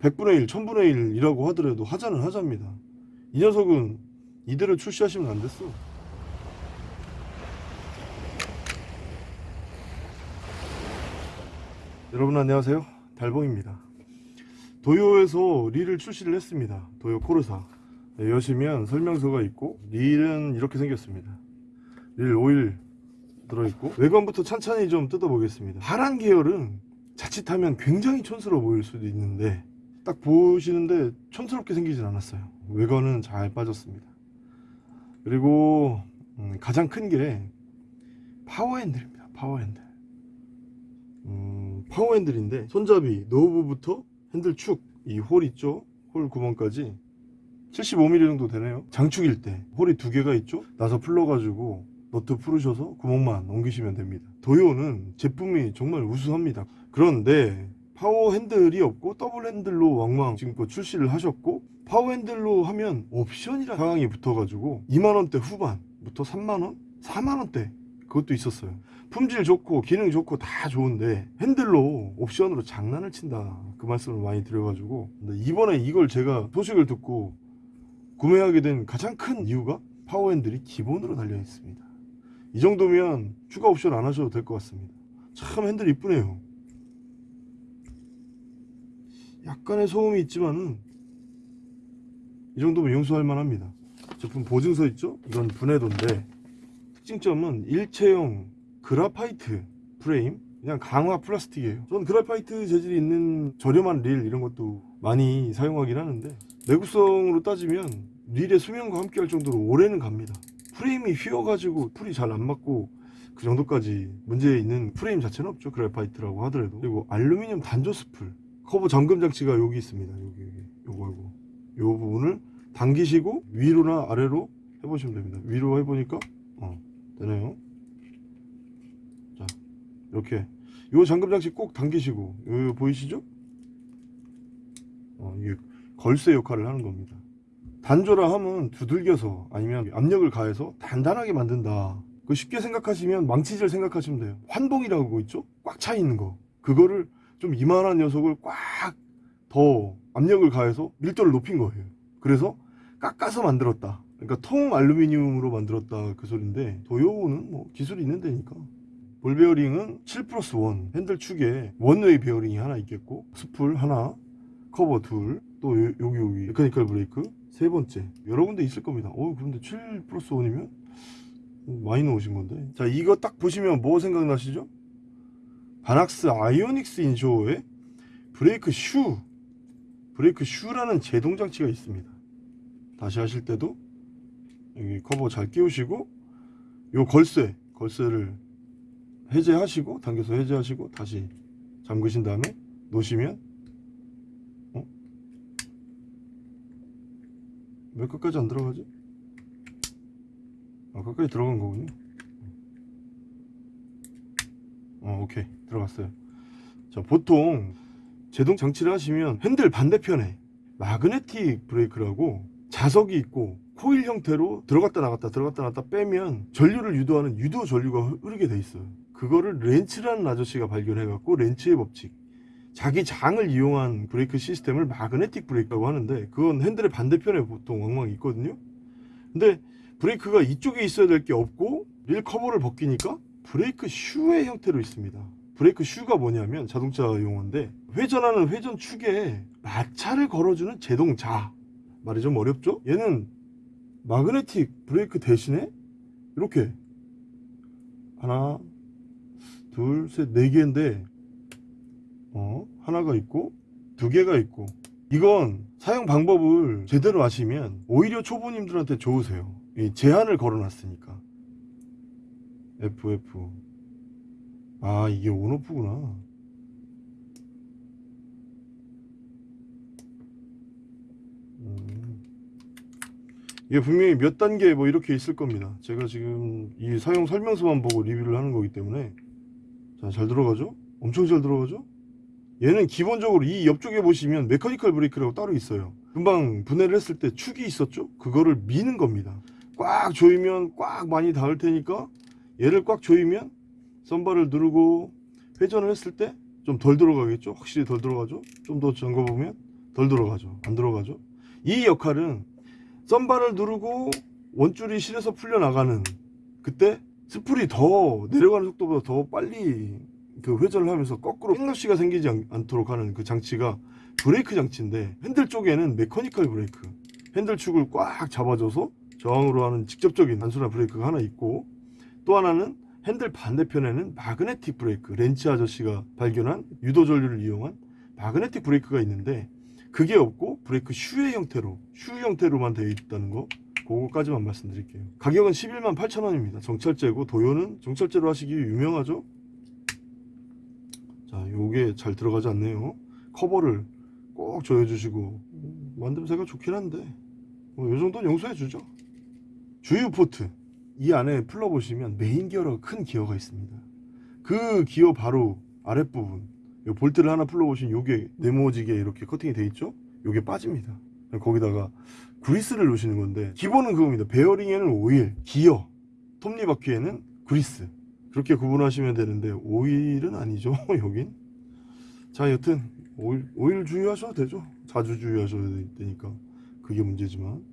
100분의 1, 1000분의 1이라고 하더라도 하자는 하자입니다. 이 녀석은 이대로 출시하시면 안 됐어. 여러분 안녕하세요. 달봉입니다. 도요에서 릴을 출시를 했습니다. 도요 코르사. 네, 여시면 설명서가 있고 릴은 이렇게 생겼습니다. 릴 오일 들어있고 외관부터 찬찬히 좀 뜯어보겠습니다. 파란 계열은 자칫하면 굉장히 촌스러워 보일 수도 있는데 딱 보시는데 촌스럽게 생기진 않았어요. 외관은 잘 빠졌습니다. 그리고 음, 가장 큰 게 파워핸들입니다. 파워핸들. 음, 파워핸들인데 손잡이 노브부터 핸들 축 이 hole 있죠? hole 구멍까지 75mm 정도 되네요. 장축일 때 hole이 두 개가 있죠? 나서 풀러가지고 너트 풀으셔서 구멍만 옮기시면 됩니다. 도요는 제품이 정말 우수합니다. 그런데 파워 핸들이 없고 더블 핸들로 왕왕 지금껏 출시를 하셨고 파워 핸들로 하면 옵션이라는 상황이 붙어가지고 2만원대 후반부터 3만원? 4만원대 그것도 있었어요. 품질 좋고 기능 좋고 다 좋은데 핸들로 옵션으로 장난을 친다 그 말씀을 많이 드려가지고 이번에 이걸 제가 소식을 듣고 구매하게 된 가장 큰 이유가 파워 핸들이 기본으로 달려 있습니다. 이 정도면 추가 옵션 안 하셔도 될 것 같습니다. 참 핸들 이쁘네요. 약간의 소음이 있지만은 이 정도면 용서할 만합니다. 제품 보증서 있죠? 이건 분해도인데 특징점은 일체형 graphite 프레임 그냥 강화 플라스틱이에요. 전 graphite 재질이 있는 저렴한 릴 이런 것도 많이 사용하긴 하는데 내구성으로 따지면 릴의 수명과 함께 할 정도로 오래는 갑니다. 프레임이 휘어가지고 spool이 잘 안 맞고 그 정도까지 문제 있는 프레임 자체는 없죠. graphite라고 하더라도. 그리고 알루미늄 단조 spool. 커버 잠금 장치가 여기 있습니다. 여기, 여기. 요거, 요거. 요 부분을 당기시고 위로나 아래로 해보시면 됩니다. 위로 해보니까, 어, 되네요. 자, 이렇게. 요 잠금 장치 꼭 당기시고, 요, 요 보이시죠? 어, 이게 걸쇠 역할을 하는 겁니다. 단조라 함은 두들겨서 아니면 압력을 가해서 단단하게 만든다. 그 쉽게 생각하시면 망치질 생각하시면 돼요. 환봉이라고 있죠? 꽉 차 있는 거. 그거를 좀 이만한 녀석을 꽉 더 압력을 가해서 밀도를 높인 거예요. 그래서 깎아서 만들었다. 그러니까 통 알루미늄으로 만들었다 그 소린데 도요는 뭐 기술이 있는 데니까. 볼 베어링은 7 플러스 1 핸들 축에 one-way 베어링이 하나 있겠고 spool 하나 커버 둘, 또 요- 여기 여기 mechanical 브레이크 세 번째 여러 군데 있을 겁니다. 어 그런데 7 플러스 1이면 많이 넣으신 건데 자 이거 딱 보시면 뭐 생각나시죠? 바낙스 아이오닉스 inshore의 brake shoe brake shoe라는 제동 장치가 있습니다. 다시 하실 때도 여기 커버 잘 끼우시고 요 걸쇠 걸쇠를 해제하시고 당겨서 해제하시고 다시 잠그신 다음에 놓으시면 왜 끝까지 안 들어가지? 아 끝까지 들어간 거군요 어 오케이 들어갔어요. 자 보통 제동 장치를 하시면 핸들 반대편에 마그네틱 브레이크라고 자석이 있고 코일 형태로 들어갔다 나갔다 들어갔다 나갔다 빼면 전류를 유도하는 유도 전류가 흐르게 돼 있어요. 그거를 렌츠라는 아저씨가 발견해 갖고 렌츠의 법칙 자기 장을 이용한 브레이크 시스템을 magnetic 브레이크라고 하는데 그건 핸들의 반대편에 보통 왕왕 있거든요. 근데 브레이크가 이쪽에 있어야 될 게 없고 릴 커버를 벗기니까 브레이크 shoe의 형태로 있습니다 브레이크 shoe가 뭐냐면 자동차 용어인데 회전하는 회전 축에 마찰을 걸어주는 제동자 말이 좀 어렵죠? 얘는 magnetic 브레이크 대신에 이렇게 하나 둘셋네 개인데 어, 하나가 있고 두 개가 있고. 이건 사용 방법을 제대로 아시면 오히려 초보님들한테 좋으세요. 이 제한을 걸어놨으니까. FF 아 이게 온오프구나. 음. 이게 분명히 몇 단계 뭐 이렇게 있을 겁니다. 제가 지금 이 사용 설명서만 보고 리뷰를 하는 거기 때문에. 자 잘 들어가죠? 엄청 잘 들어가죠? 얘는 기본적으로 이 옆쪽에 보시면 메커니컬 브레이크라고 따로 있어요. 금방 분해를 했을 때 축이 있었죠? 그거를 미는 겁니다. 꽉 조이면 꽉 많이 닿을 테니까 얘를 꽉 조이면 선발을 누르고 회전을 했을 때 좀 덜 들어가겠죠? 확실히 덜 들어가죠? 좀 더 잠궈 보면 더덜 들어가죠? 안 들어가죠? 이 역할은 썬바를 누르고 원줄이 릴에서 풀려나가는 그때 spool이 더 내려가는 속도보다 더 빨리 그 회전을 하면서 거꾸로 backlash가 생기지 않, 않도록 하는 그 장치가 브레이크 장치인데 핸들 쪽에는 mechanical 브레이크. 핸들 축을 꽉 잡아줘서 저항으로 하는 직접적인 단순한 브레이크가 하나 있고 또 하나는 핸들 반대편에는 magnetic 브레이크 렌츠 아저씨가 발견한 유도 전류를 이용한 magnetic 브레이크가 있는데 그게 없고 브레이크 shoe의 형태로 shoe 형태로만 되어 있다는 거 그거까지만 말씀드릴게요. 가격은 11만 8천원입니다. 정찰제고 도요는 정찰제로 하시기 유명하죠? 자 요게 잘 들어가지 않네요. 커버를 꼭 조여주시고 만듦새가 좋긴 한데 뭐, 요 정도는 용서해 주죠. 주유 port 이 안에 풀러보시면 메인 기어라고 큰 기어가 있습니다. 그 기어 바로 아랫부분 요 볼트를 하나 풀러보시면 요게 네모지게 이렇게 커팅이 돼 있죠? 요게 빠집니다. 거기다가 그리스를 놓으시는 건데 기본은 그겁니다. 베어링에는 오일 기어 톱니바퀴에는 그리스. 그렇게 구분하시면 되는데 오일은 아니죠 여긴. 자 여튼 오일, 오일 주유하셔도 되죠. 자주 주유하셔야 되니까. 그게 문제지만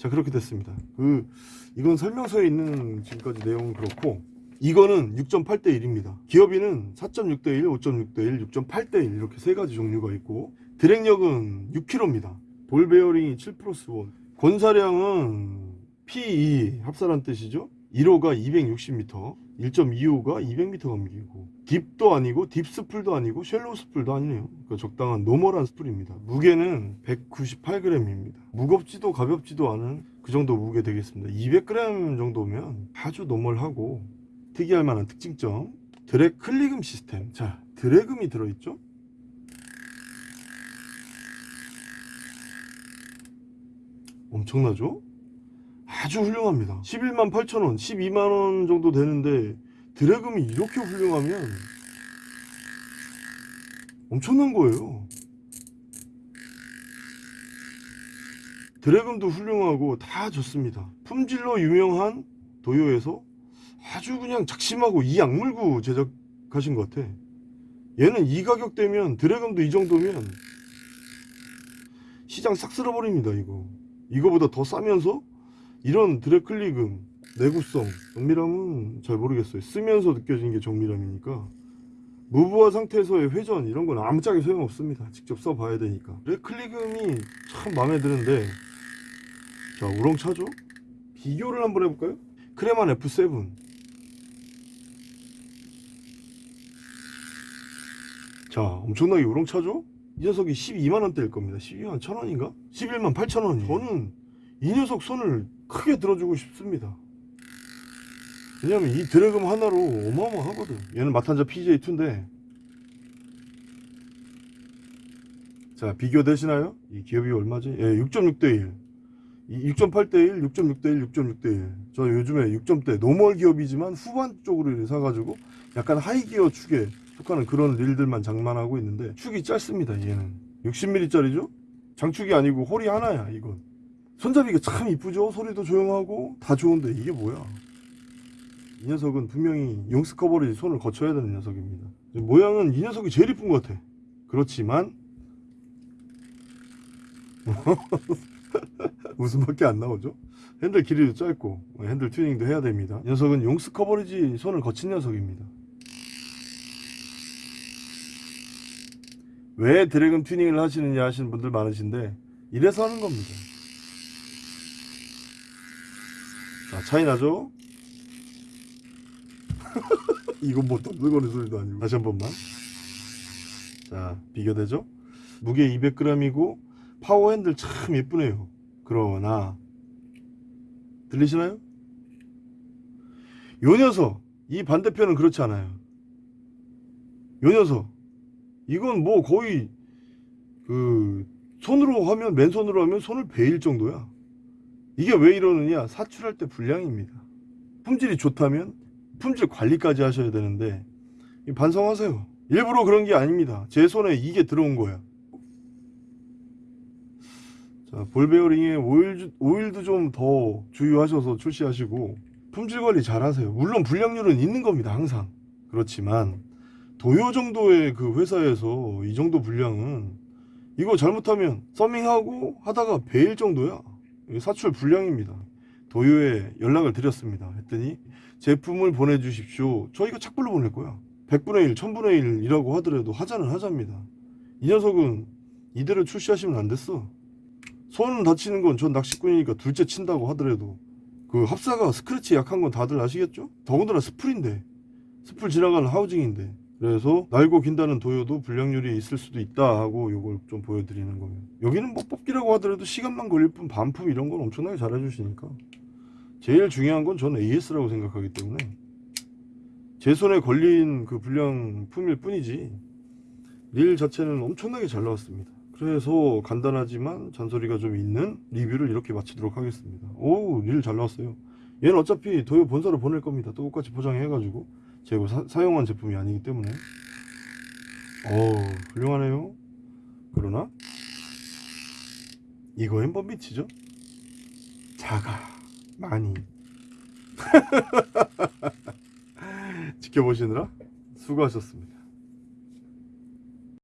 자 그렇게 됐습니다. 그 이건 설명서에 있는 지금까지 내용은 그렇고 이거는 6.8대 1입니다. 기어비는 4.6대 1, 5.6대 1, 6.8대 1 이렇게 세 가지 종류가 있고 drag력은 6kg입니다. 볼 베어링이 7 플러스 1 권사량은 PE 합사란 뜻이죠? 1호가 260m 1.25가 200m 감기고 deep도 아니고 deep spool도 아니고 shallow spool도 아니네요. 그러니까 적당한 normal한 spool입니다. 무게는 198g입니다. 무겁지도 가볍지도 않은 그 정도 무게 되겠습니다. 200g 정도면 아주 normal하고 특이할 만한 특징점. 드랙 클리금 시스템. 자 드래금이 들어있죠? 엄청나죠 아주 훌륭합니다. 11만 8천원 12만원 정도 되는데 드래금이 이렇게 훌륭하면 엄청난 거예요. 드래금도 훌륭하고 다 좋습니다. 품질로 유명한 도요에서 아주 그냥 작심하고 이 약물고 제작하신 것 같아. 얘는 이 가격대면 드래금도 이 정도면 시장 싹 쓸어버립니다 이거. 이거보다 더 싸면서 이런 드래클리금 내구성 정밀함은 잘 모르겠어요. 쓰면서 느껴지는 게 정밀함이니까. 무브화 상태에서의 회전 이런 건 아무짝에 소용없습니다. 직접 써봐야 되니까. 드래클리금이 참 마음에 드는데 자 우렁차죠? 비교를 한번 해볼까요? 크레만 F7 자 엄청나게 우렁차죠? 이 녀석이 12만원대일 겁니다. 12만 1000원인가? 11만 8천원이 저는 이 녀석 손을 크게 들어주고 싶습니다. 왜냐면 이 드래금 하나로 어마어마하거든. 얘는 마탄자 PJ2인데. 자 비교되시나요? 이 기업이 얼마지? 예, 6.6대1 6.8대1, 6.6대1, 6.6대1 저 요즘에 6점대 노멀 기업이지만 후반 쪽으로 사가지고 약간 하이기어 축에 속하는 그런 릴들만 장만하고 있는데 축이 짧습니다 얘는. 60mm 짜리죠? 장축이 아니고 홀이 하나야 이건 손잡이가 참 이쁘죠? 소리도 조용하고 다 좋은데 이게 뭐야? 이 녀석은 분명히 용스 커버리지 손을 거쳐야 되는 녀석입니다. 모양은 이 녀석이 제일 이쁜 것 같아. 그렇지만 웃음밖에 안 나오죠? 핸들 길이도 짧고 핸들 튜닝도 해야 됩니다. 이 녀석은 용스 커버리지 손을 거친 녀석입니다. 왜 드래곤 튜닝을 하시느냐 하시는 분들 많으신데 이래서 하는 겁니다 자 차이 나죠? 이건 뭐 떠들거리는 소리도 아니고 다시 한 번만 자 비교되죠? 무게 200g이고 파워 핸들 참 예쁘네요 그러나 들리시나요? 요 녀석 이 반대편은 그렇지 않아요 요 녀석 이건 뭐 거의 그 손으로 하면 맨손으로 하면 손을 베일 정도야 이게 왜 이러느냐? 사출할 때 불량입니다. 품질이 좋다면 품질 관리까지 하셔야 되는데 반성하세요. 일부러 그런 게 아닙니다. 제 손에 이게 들어온 거야. 자 볼베어링에 오일, 오일도 좀 더 주의하셔서 출시하시고 품질 관리 잘 하세요. 물론 불량률은 있는 겁니다 항상. 그렇지만 도요 정도의 그 회사에서 이 정도 분량은 이거 잘못하면 서밍하고 하다가 베일 정도야 사출 불량입니다. 도요에 연락을 드렸습니다. 했더니 제품을 보내주십시오. 저 이거 착불로 보낼 거야. 100분의 1 1000분의 1이라고 하더라도 하자는 하자입니다. 이 녀석은 이대로 출시하시면 안 됐어. 손 다치는 건 전 낚시꾼이니까 둘째 친다고 하더라도 그 합사가 스크래치 약한 건 다들 아시겠죠? 더군다나 스풀인데. 스풀 지나가는 하우징인데 그래서 날고 긴다는 도요도 불량률이 있을 수도 있다 하고 요걸 좀 보여드리는 거예요. 여기는 뭐 뽑기라고 하더라도 시간만 걸릴 뿐 반품 이런 건 엄청나게 잘 해주시니까. 제일 중요한 건 저는 AS라고 생각하기 때문에 제 손에 걸린 그 불량품일 뿐이지 릴 자체는 엄청나게 잘 나왔습니다. 그래서 간단하지만 잔소리가 좀 있는 리뷰를 이렇게 마치도록 하겠습니다. 오우 릴 잘 나왔어요. 얘는 어차피 도요 본사로 보낼 겁니다. 똑같이 포장해 가지고 제가 사, 사용한 제품이 아니기 때문에. 오 훌륭하네요. 그러나 이거엔 뻔미치죠? 작아 많이. 지켜보시느라 수고하셨습니다